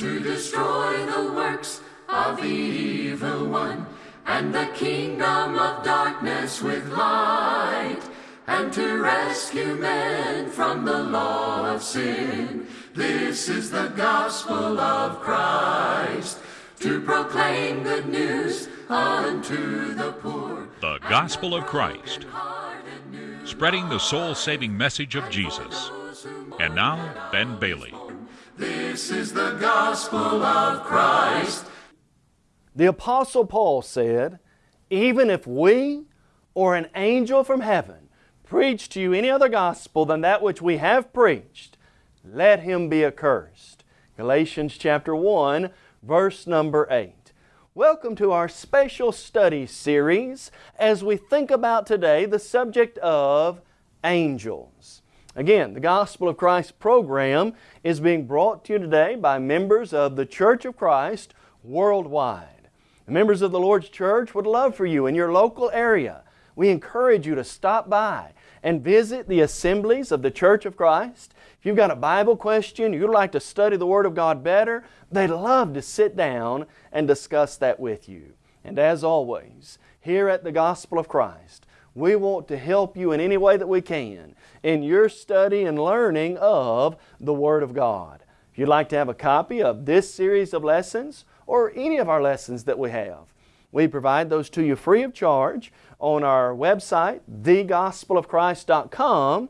to destroy the works of the evil one, and the kingdom of darkness with light, and to rescue men from the law of sin. This is the gospel of Christ, to proclaim good news unto the poor. The Gospel of Christ, spreading the soul saving message of Jesus. And now, Ben Bailey. This is the gospel of Christ. The Apostle Paul said, Even if we or an angel from heaven preach to you any other gospel than that which we have preached, let him be accursed. Galatians chapter 1, verse number 8. Welcome to our special study series as we think about today the subject of angels. Again, the Gospel of Christ program is being brought to you today by members of the Church of Christ worldwide. The members of the Lord's Church would love for you in your local area. We encourage you to stop by and visit the assemblies of the Church of Christ. If you've got a Bible question, you'd like to study the Word of God better, they'd love to sit down and discuss that with you. And as always, here at the Gospel of Christ, we want to help you in any way that we can in your study and learning of the Word of God. If you'd like to have a copy of this series of lessons or any of our lessons that we have, we provide those to you free of charge on our website, thegospelofchrist.com.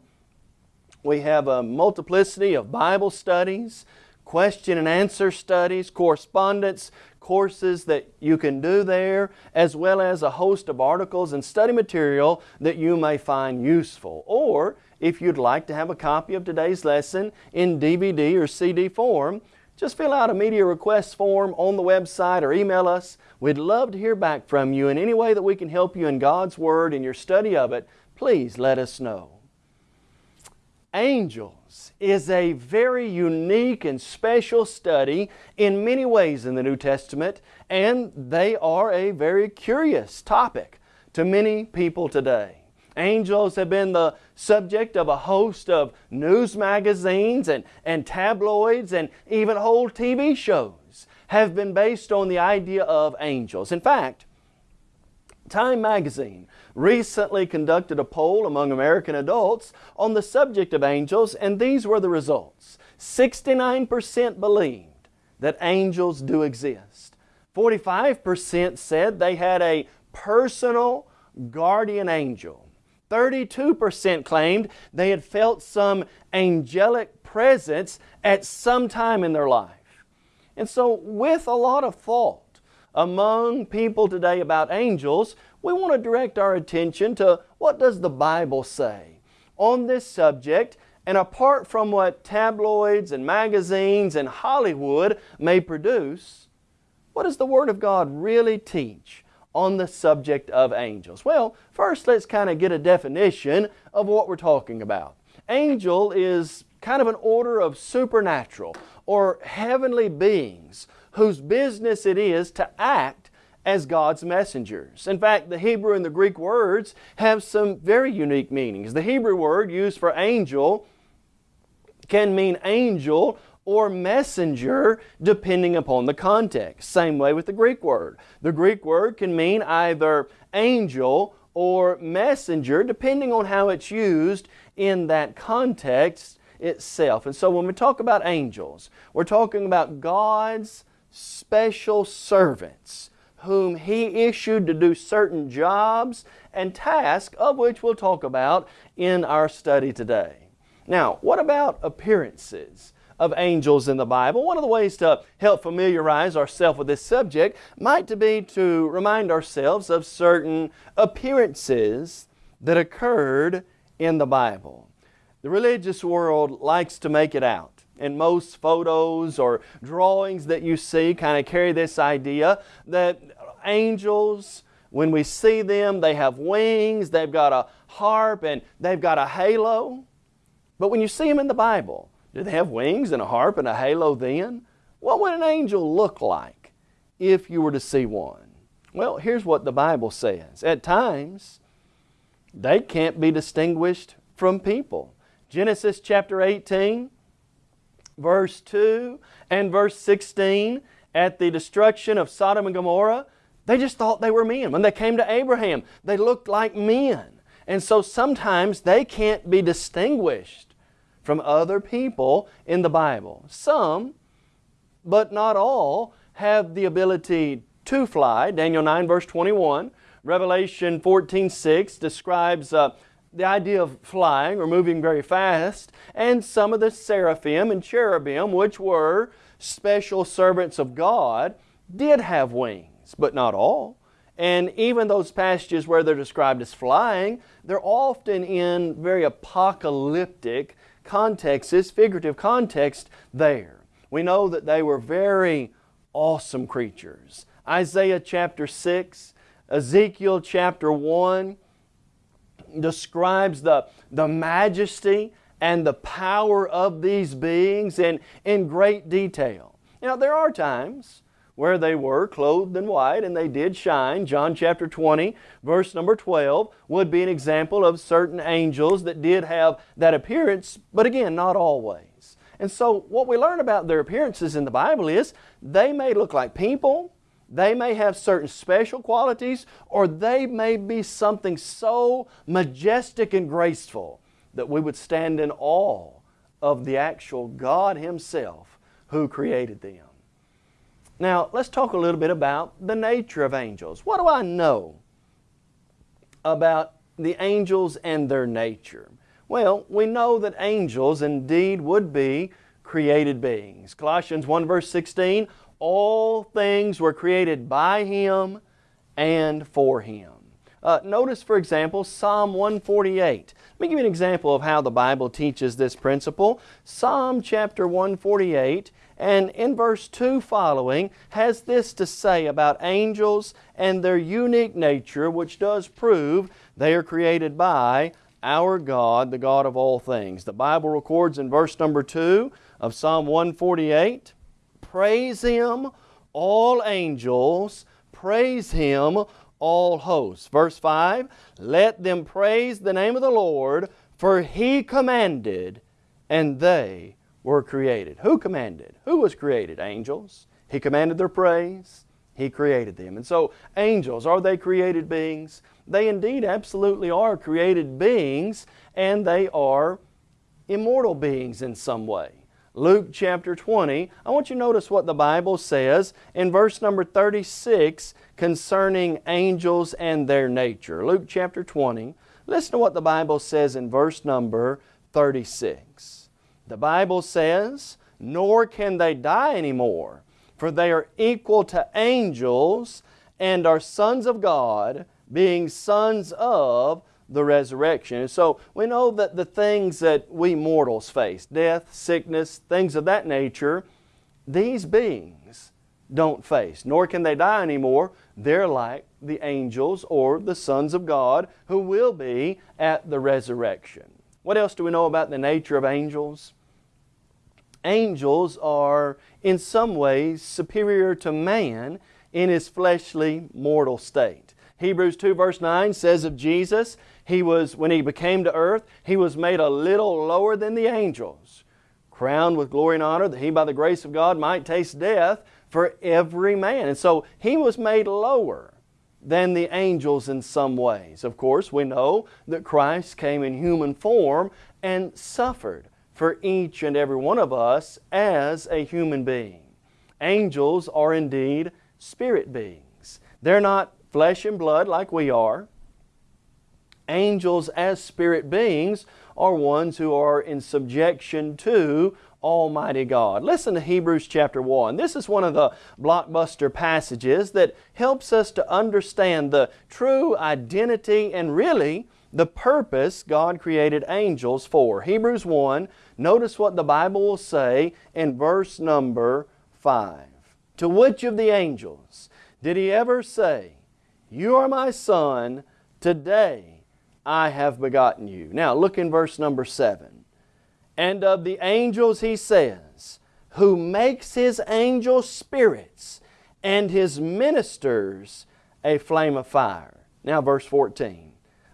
We have a multiplicity of Bible studies, question and answer studies, correspondence, courses that you can do there, as well as a host of articles and study material that you may find useful. Or if you'd like to have a copy of today's lesson in DVD or CD form, just fill out a media request form on the website or email us. We'd love to hear back from you in any way that we can help you in God's Word and your study of it. Please let us know. Angels is a very unique and special study in many ways in the New Testament, and they are a very curious topic to many people today. Angels have been the subject of a host of news magazines and, and tabloids and even whole TV shows have been based on the idea of angels. In fact, Time magazine recently conducted a poll among American adults on the subject of angels and these were the results. 69% believed that angels do exist. 45% said they had a personal guardian angel. 32% claimed they had felt some angelic presence at some time in their life. And so with a lot of thought among people today about angels, we want to direct our attention to what does the Bible say on this subject and apart from what tabloids and magazines and Hollywood may produce, what does the Word of God really teach on the subject of angels? Well, first let's kind of get a definition of what we're talking about. Angel is kind of an order of supernatural or heavenly beings whose business it is to act as God's messengers. In fact, the Hebrew and the Greek words have some very unique meanings. The Hebrew word used for angel can mean angel or messenger depending upon the context. Same way with the Greek word. The Greek word can mean either angel or messenger depending on how it's used in that context itself. And so when we talk about angels, we're talking about God's special servants whom He issued to do certain jobs and tasks of which we'll talk about in our study today. Now, what about appearances? Of angels in the Bible. One of the ways to help familiarize ourselves with this subject might to be to remind ourselves of certain appearances that occurred in the Bible. The religious world likes to make it out. And most photos or drawings that you see kind of carry this idea that angels, when we see them, they have wings, they've got a harp, and they've got a halo. But when you see them in the Bible, do they have wings and a harp and a halo then? What would an angel look like if you were to see one? Well, here's what the Bible says. At times, they can't be distinguished from people. Genesis chapter 18, verse 2 and verse 16 at the destruction of Sodom and Gomorrah, they just thought they were men. When they came to Abraham, they looked like men. And so sometimes they can't be distinguished from other people in the Bible. Some, but not all, have the ability to fly. Daniel 9 verse 21. Revelation 14 6 describes uh, the idea of flying or moving very fast. And some of the seraphim and cherubim, which were special servants of God, did have wings, but not all. And even those passages where they're described as flying, they're often in very apocalyptic contexts, figurative context there. We know that they were very awesome creatures. Isaiah chapter 6, Ezekiel chapter 1 describes the, the majesty and the power of these beings in, in great detail. Now, there are times where they were clothed in white and they did shine. John chapter 20, verse number 12, would be an example of certain angels that did have that appearance, but again, not always. And so, what we learn about their appearances in the Bible is they may look like people, they may have certain special qualities, or they may be something so majestic and graceful that we would stand in awe of the actual God Himself who created them. Now, let's talk a little bit about the nature of angels. What do I know about the angels and their nature? Well, we know that angels indeed would be created beings. Colossians 1 verse 16, all things were created by Him and for Him. Uh, notice, for example, Psalm 148. Let me give you an example of how the Bible teaches this principle. Psalm chapter 148 and in verse 2 following has this to say about angels and their unique nature, which does prove they are created by our God, the God of all things. The Bible records in verse number 2 of Psalm 148 Praise Him, all angels, praise Him, all hosts. Verse 5 Let them praise the name of the Lord, for He commanded, and they were created. Who commanded? Who was created? Angels. He commanded their praise. He created them. And so, angels, are they created beings? They indeed absolutely are created beings, and they are immortal beings in some way. Luke chapter 20, I want you to notice what the Bible says in verse number 36 concerning angels and their nature. Luke chapter 20, listen to what the Bible says in verse number 36. The Bible says, nor can they die anymore, for they are equal to angels and are sons of God, being sons of the resurrection. And so we know that the things that we mortals face, death, sickness, things of that nature, these beings don't face, nor can they die anymore. They're like the angels or the sons of God who will be at the resurrection. What else do we know about the nature of angels? Angels are in some ways superior to man in his fleshly mortal state. Hebrews 2 verse 9 says of Jesus, He was, when He became to earth, He was made a little lower than the angels, crowned with glory and honor, that He by the grace of God might taste death for every man. And so He was made lower than the angels in some ways. Of course, we know that Christ came in human form and suffered for each and every one of us as a human being. Angels are indeed spirit beings. They're not flesh and blood like we are. Angels as spirit beings are ones who are in subjection to Almighty God. Listen to Hebrews chapter 1. This is one of the blockbuster passages that helps us to understand the true identity and really the purpose God created angels for. Hebrews 1, notice what the Bible will say in verse number 5. To which of the angels did He ever say, You are my Son, today I have begotten you? Now look in verse number 7. And of the angels He says, Who makes His angels spirits and His ministers a flame of fire. Now verse 14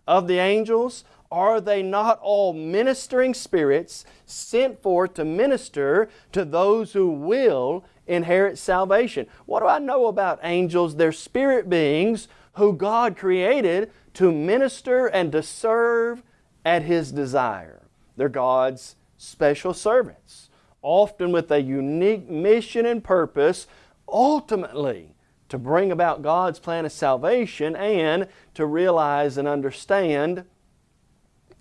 of the angels, Are they not all ministering spirits sent forth to minister to those who will inherit salvation? What do I know about angels? They're spirit beings who God created to minister and to serve at His desire. They're God's special servants, often with a unique mission and purpose, ultimately to bring about God's plan of salvation and to realize and understand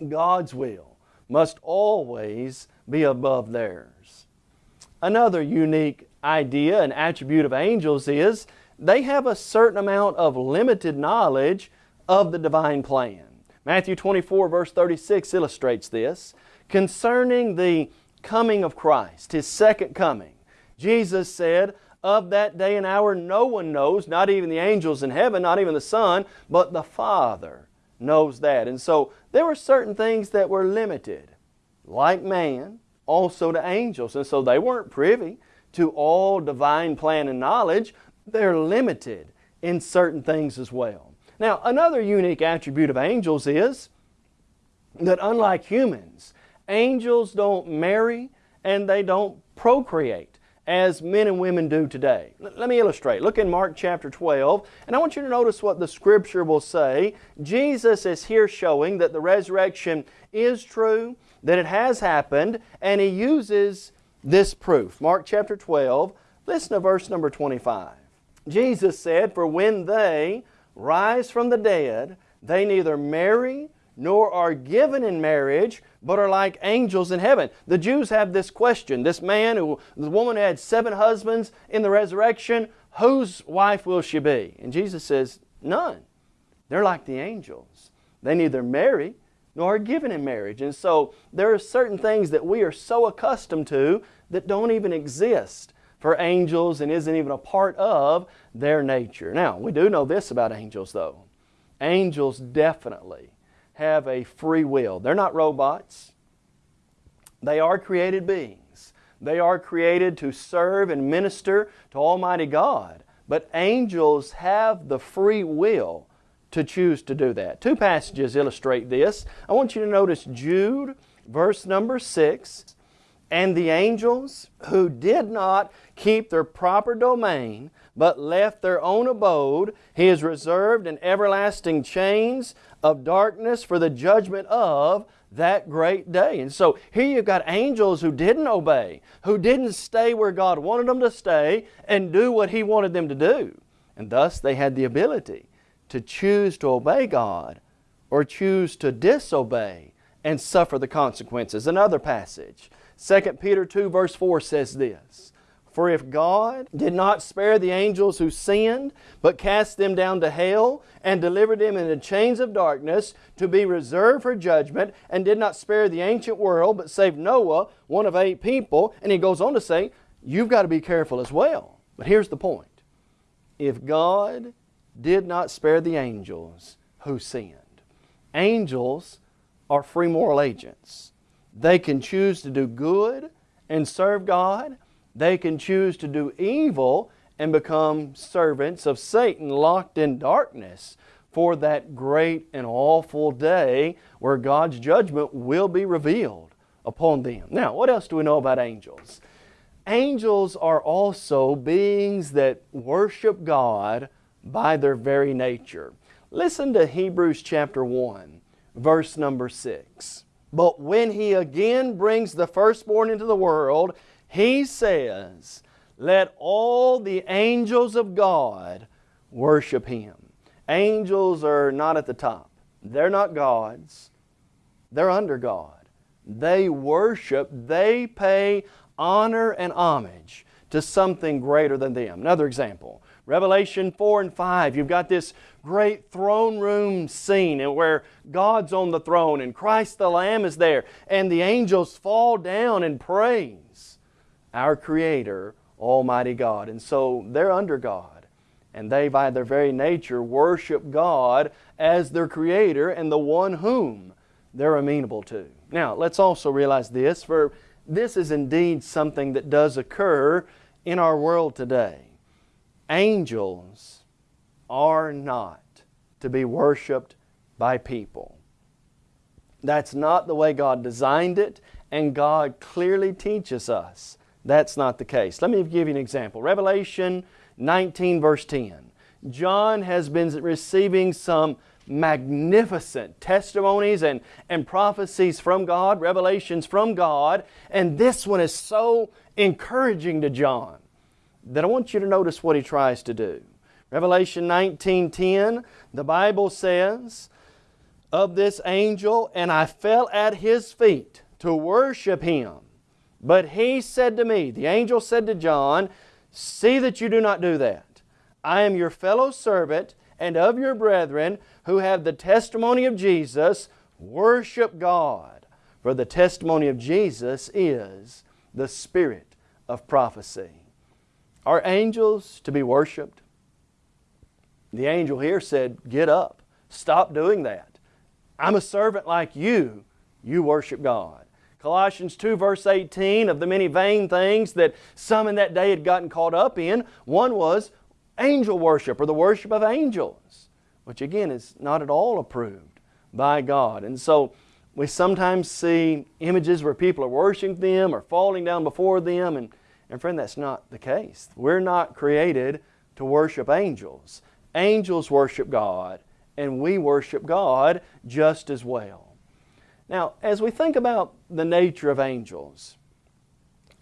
God's will must always be above theirs. Another unique idea and attribute of angels is they have a certain amount of limited knowledge of the divine plan. Matthew 24 verse 36 illustrates this. Concerning the coming of Christ, His second coming, Jesus said, of that day and hour no one knows, not even the angels in heaven, not even the Son, but the Father knows that. And so there were certain things that were limited, like man, also to angels. And so they weren't privy to all divine plan and knowledge. They're limited in certain things as well. Now, another unique attribute of angels is that unlike humans, angels don't marry and they don't procreate as men and women do today. Let me illustrate. Look in Mark chapter 12, and I want you to notice what the Scripture will say. Jesus is here showing that the resurrection is true, that it has happened, and He uses this proof. Mark chapter 12, listen to verse number 25. Jesus said, For when they rise from the dead, they neither marry nor are given in marriage, but are like angels in heaven. The Jews have this question. This man, who, the woman who had seven husbands in the resurrection, whose wife will she be? And Jesus says, none. They're like the angels. They neither marry nor are given in marriage. And so there are certain things that we are so accustomed to that don't even exist for angels and isn't even a part of their nature. Now, we do know this about angels though. Angels definitely have a free will. They're not robots. They are created beings. They are created to serve and minister to Almighty God. But angels have the free will to choose to do that. Two passages illustrate this. I want you to notice Jude, verse number 6. And the angels who did not keep their proper domain, but left their own abode, He has reserved in everlasting chains of darkness for the judgment of that great day. And so here you've got angels who didn't obey, who didn't stay where God wanted them to stay and do what He wanted them to do. And thus they had the ability to choose to obey God or choose to disobey and suffer the consequences. Another passage, 2 Peter 2 verse 4 says this, for if God did not spare the angels who sinned, but cast them down to hell and delivered them into chains of darkness to be reserved for judgment, and did not spare the ancient world, but saved Noah, one of eight people, and he goes on to say, you've got to be careful as well. But here's the point. If God did not spare the angels who sinned, angels are free moral agents. They can choose to do good and serve God, they can choose to do evil and become servants of Satan locked in darkness for that great and awful day where God's judgment will be revealed upon them. Now, what else do we know about angels? Angels are also beings that worship God by their very nature. Listen to Hebrews chapter 1, verse number 6. But when He again brings the firstborn into the world, he says, Let all the angels of God worship Him. Angels are not at the top. They're not gods. They're under God. They worship, they pay honor and homage to something greater than them. Another example, Revelation 4 and 5, you've got this great throne room scene where God's on the throne and Christ the Lamb is there and the angels fall down and praise our Creator, Almighty God. And so they're under God. And they, by their very nature, worship God as their Creator and the one whom they're amenable to. Now, let's also realize this, for this is indeed something that does occur in our world today. Angels are not to be worshiped by people. That's not the way God designed it, and God clearly teaches us that's not the case. Let me give you an example. Revelation 19 verse 10. John has been receiving some magnificent testimonies and, and prophecies from God, revelations from God, and this one is so encouraging to John that I want you to notice what he tries to do. Revelation 19:10, the Bible says, of this angel, and I fell at his feet to worship him. But he said to me, the angel said to John, See that you do not do that. I am your fellow servant and of your brethren who have the testimony of Jesus. Worship God. For the testimony of Jesus is the spirit of prophecy. Are angels to be worshiped? The angel here said, Get up. Stop doing that. I'm a servant like you. You worship God. Colossians 2 verse 18, of the many vain things that some in that day had gotten caught up in, one was angel worship or the worship of angels, which again is not at all approved by God. And so we sometimes see images where people are worshiping them or falling down before them and, and friend, that's not the case. We're not created to worship angels. Angels worship God and we worship God just as well. Now, as we think about the nature of angels,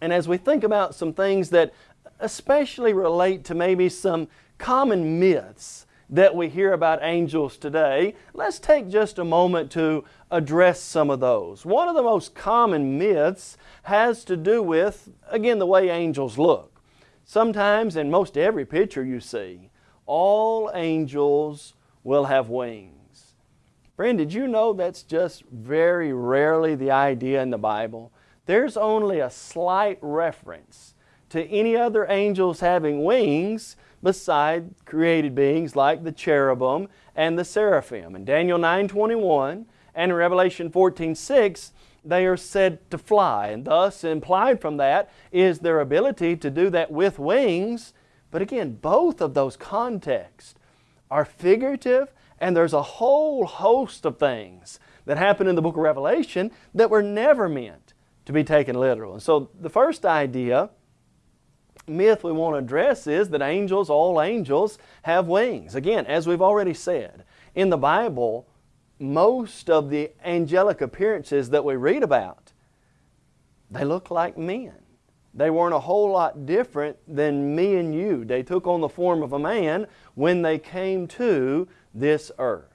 and as we think about some things that especially relate to maybe some common myths that we hear about angels today, let's take just a moment to address some of those. One of the most common myths has to do with, again, the way angels look. Sometimes, in most every picture you see, all angels will have wings. Friend, did you know that's just very rarely the idea in the Bible? There's only a slight reference to any other angels having wings beside created beings like the cherubim and the seraphim. In Daniel 9.21 and in Revelation 14.6, they are said to fly. And thus, implied from that is their ability to do that with wings. But again, both of those contexts are figurative and there's a whole host of things that happen in the book of Revelation that were never meant to be taken literal. And so the first idea, myth we want to address is that angels, all angels, have wings. Again, as we've already said, in the Bible, most of the angelic appearances that we read about, they look like men. They weren't a whole lot different than me and you. They took on the form of a man when they came to this earth.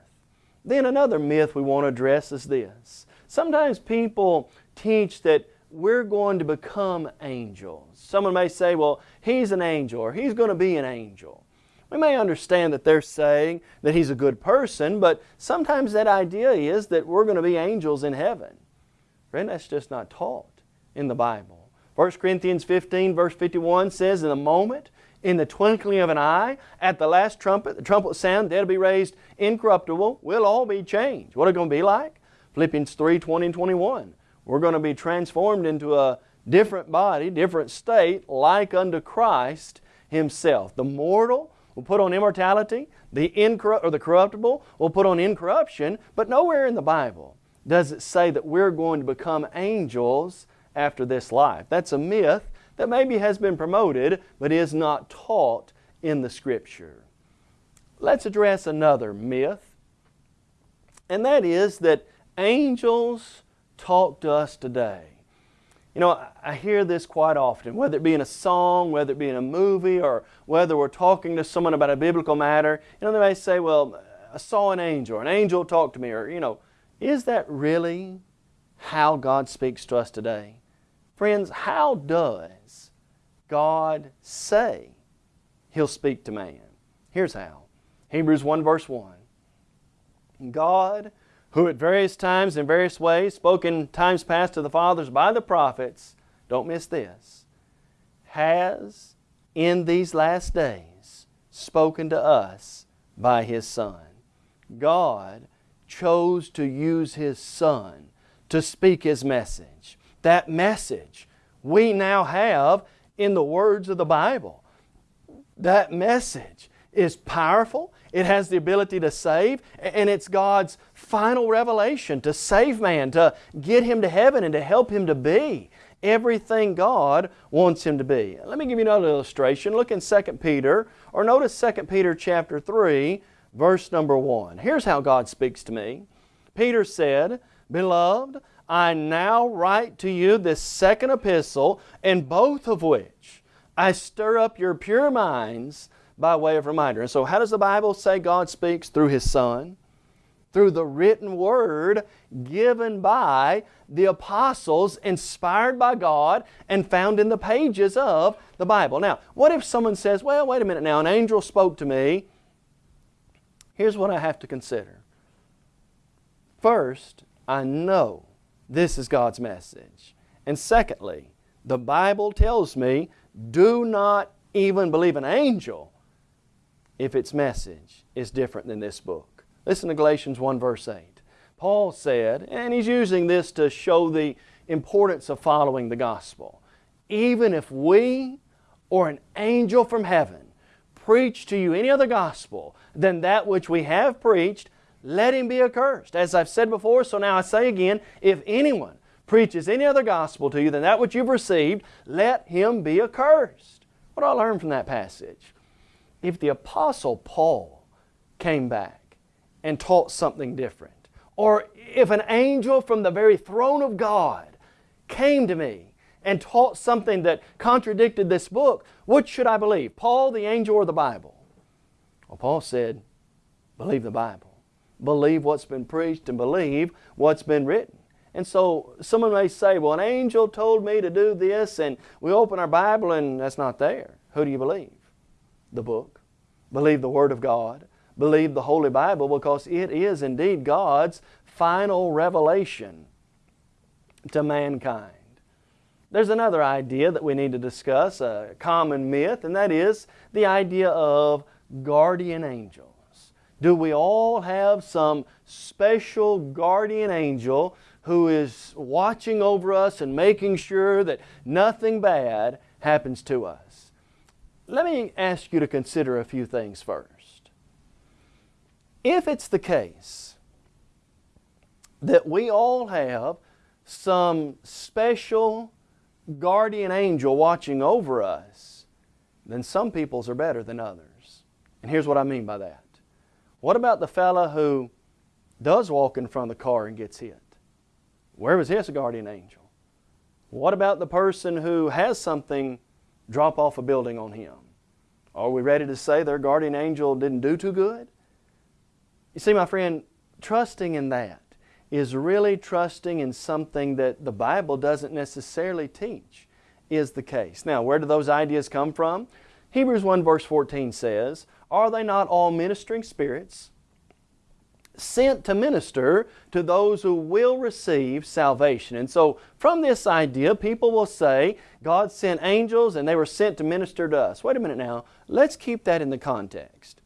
Then another myth we want to address is this. Sometimes people teach that we're going to become angels. Someone may say, well, he's an angel or he's going to be an angel. We may understand that they're saying that he's a good person, but sometimes that idea is that we're going to be angels in heaven. Friend, that's just not taught in the Bible. 1 Corinthians 15 verse 51 says, In a moment in the twinkling of an eye, at the last trumpet, the trumpet sound, will be raised incorruptible. We'll all be changed. What are it going to be like? Philippians 3, 20 and 21. We're going to be transformed into a different body, different state, like unto Christ Himself. The mortal will put on immortality, the incorrupt or the corruptible will put on incorruption, but nowhere in the Bible does it say that we're going to become angels after this life. That's a myth that maybe has been promoted but is not taught in the Scripture. Let's address another myth, and that is that angels talk to us today. You know, I hear this quite often, whether it be in a song, whether it be in a movie, or whether we're talking to someone about a biblical matter. You know, they may say, well, I saw an angel, or an angel talked to me, or, you know, is that really how God speaks to us today? Friends, how does God say He'll speak to man? Here's how. Hebrews 1 verse 1. God, who at various times in various ways spoke in times past to the fathers by the prophets, don't miss this, has in these last days spoken to us by His Son. God chose to use His Son to speak His message that message we now have in the words of the Bible. That message is powerful. It has the ability to save, and it's God's final revelation to save man, to get him to heaven, and to help him to be everything God wants him to be. Let me give you another illustration. Look in 2 Peter, or notice 2 Peter chapter 3, verse number 1. Here's how God speaks to me. Peter said, Beloved, I now write to you this second epistle, in both of which I stir up your pure minds by way of reminder. And so how does the Bible say God speaks? Through His Son, through the written Word given by the apostles, inspired by God, and found in the pages of the Bible. Now, what if someone says, well, wait a minute now, an angel spoke to me. Here's what I have to consider. First, I know this is God's message. And secondly, the Bible tells me do not even believe an angel if its message is different than this book. Listen to Galatians 1 verse 8. Paul said, and he's using this to show the importance of following the gospel. Even if we or an angel from heaven preach to you any other gospel than that which we have preached, let him be accursed. As I've said before, so now I say again, if anyone preaches any other gospel to you than that which you've received, let him be accursed. What do I learn from that passage? If the Apostle Paul came back and taught something different, or if an angel from the very throne of God came to me and taught something that contradicted this book, which should I believe, Paul, the angel, or the Bible? Well, Paul said, believe the Bible. Believe what's been preached and believe what's been written. And so someone may say, well, an angel told me to do this, and we open our Bible and that's not there. Who do you believe? The book, believe the Word of God, believe the Holy Bible because it is indeed God's final revelation to mankind. There's another idea that we need to discuss, a common myth, and that is the idea of guardian angels. Do we all have some special guardian angel who is watching over us and making sure that nothing bad happens to us? Let me ask you to consider a few things first. If it's the case that we all have some special guardian angel watching over us, then some people's are better than others. And here's what I mean by that. What about the fella who does walk in front of the car and gets hit? Where was his guardian angel? What about the person who has something drop off a building on him? Are we ready to say their guardian angel didn't do too good? You see, my friend, trusting in that is really trusting in something that the Bible doesn't necessarily teach is the case. Now, where do those ideas come from? Hebrews 1 verse 14 says, Are they not all ministering spirits sent to minister to those who will receive salvation. And so from this idea, people will say, God sent angels and they were sent to minister to us. Wait a minute now. Let's keep that in the context.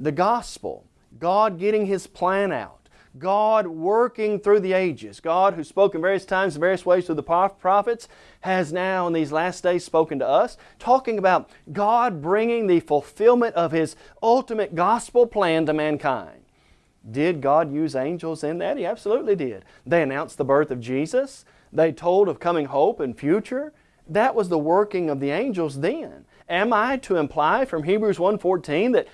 The gospel, God getting His plan out, God working through the ages, God who spoke in various times, in various ways through the prophets, has now in these last days spoken to us, talking about God bringing the fulfillment of His ultimate gospel plan to mankind. Did God use angels in that? He absolutely did. They announced the birth of Jesus. They told of coming hope and future. That was the working of the angels then. Am I to imply from Hebrews 1.14 that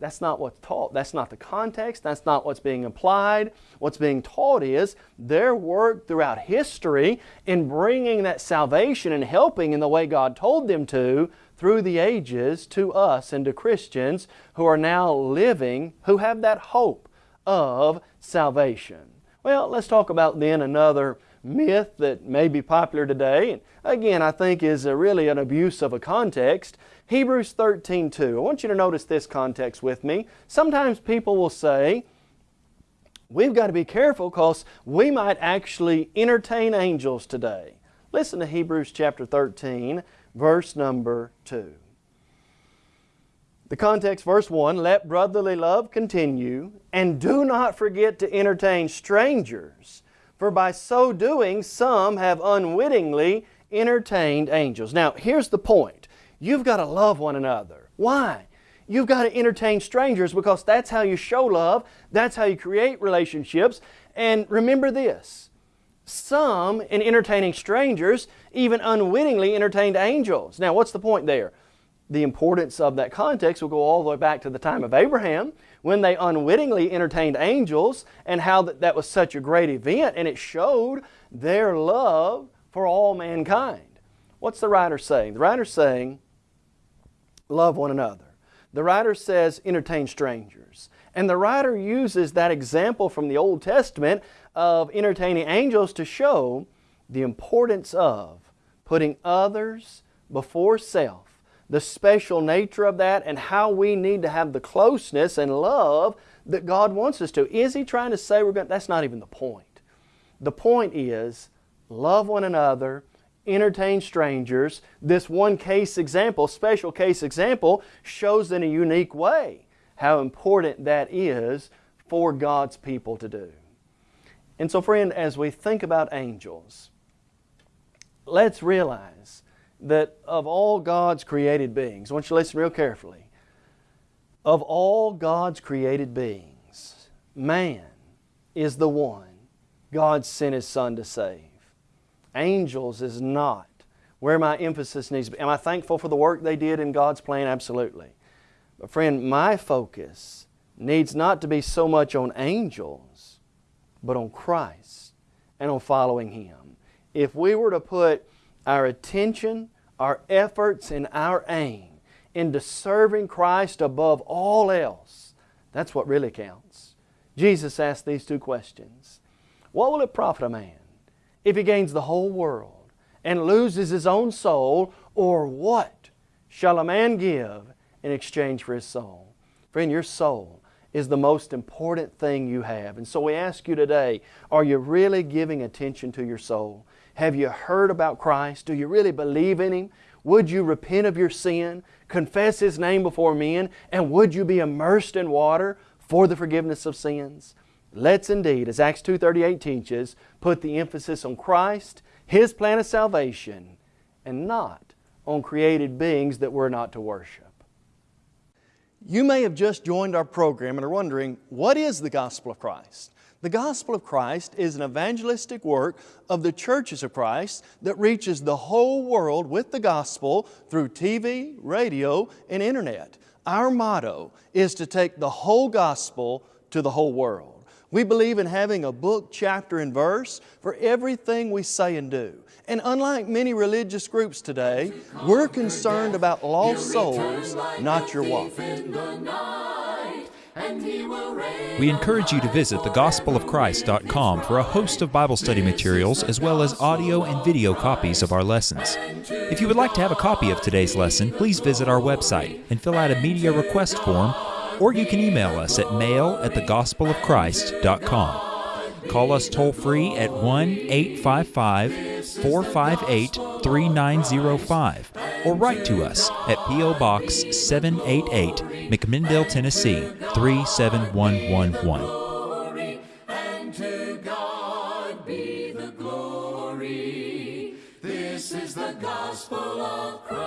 that's not what's taught. That's not the context. That's not what's being implied. What's being taught is their work throughout history in bringing that salvation and helping in the way God told them to through the ages to us and to Christians who are now living, who have that hope of salvation. Well, let's talk about then another myth that may be popular today. And again, I think is really an abuse of a context. Hebrews 13, 2. I want you to notice this context with me. Sometimes people will say, we've got to be careful because we might actually entertain angels today. Listen to Hebrews chapter 13, verse number 2. The context, verse 1, let brotherly love continue, and do not forget to entertain strangers, for by so doing some have unwittingly entertained angels. Now, here's the point. You've got to love one another. Why? you've got to entertain strangers because that's how you show love, that's how you create relationships. And remember this some, in entertaining strangers, even unwittingly entertained angels. Now, what's the point there? The importance of that context will go all the way back to the time of Abraham when they unwittingly entertained angels and how that, that was such a great event and it showed their love for all mankind. What's the writer saying? The writer's saying, love one another. The writer says, entertain strangers. And the writer uses that example from the Old Testament of entertaining angels to show the importance of putting others before self, the special nature of that, and how we need to have the closeness and love that God wants us to. Is He trying to say we're going? That's not even the point. The point is love one another, entertain strangers. This one case example, special case example, shows in a unique way how important that is for God's people to do. And so, friend, as we think about angels, let's realize that of all God's created beings, I want you to listen real carefully. Of all God's created beings, man is the one God sent His Son to save. Angels is not where my emphasis needs to be. Am I thankful for the work they did in God's plan? Absolutely. But friend, my focus needs not to be so much on angels, but on Christ and on following Him. If we were to put our attention, our efforts, and our aim into serving Christ above all else, that's what really counts. Jesus asked these two questions. What will it profit a man if he gains the whole world and loses his own soul? Or what shall a man give in exchange for his soul? Friend, your soul is the most important thing you have. And so we ask you today, are you really giving attention to your soul? Have you heard about Christ? Do you really believe in Him? Would you repent of your sin, confess His name before men, and would you be immersed in water for the forgiveness of sins? Let's indeed, as Acts 2.38 teaches, put the emphasis on Christ, His plan of salvation, and not on created beings that we're not to worship. You may have just joined our program and are wondering, what is the gospel of Christ? The gospel of Christ is an evangelistic work of the churches of Christ that reaches the whole world with the gospel through TV, radio, and internet. Our motto is to take the whole gospel to the whole world. We believe in having a book, chapter, and verse for everything we say and do. And unlike many religious groups today, we're concerned about lost souls, not your walk. We encourage you to visit thegospelofchrist.com for a host of Bible study materials as well as audio and video copies of our lessons. If you would like to have a copy of today's lesson, please visit our website and fill out a media request form or you can email us at mail at thegospelofchrist.com. Call us toll free at 1 855 458 3905 or write to us at P.O. Box 788, McMinnville, Tennessee 37111. This is the gospel of Christ.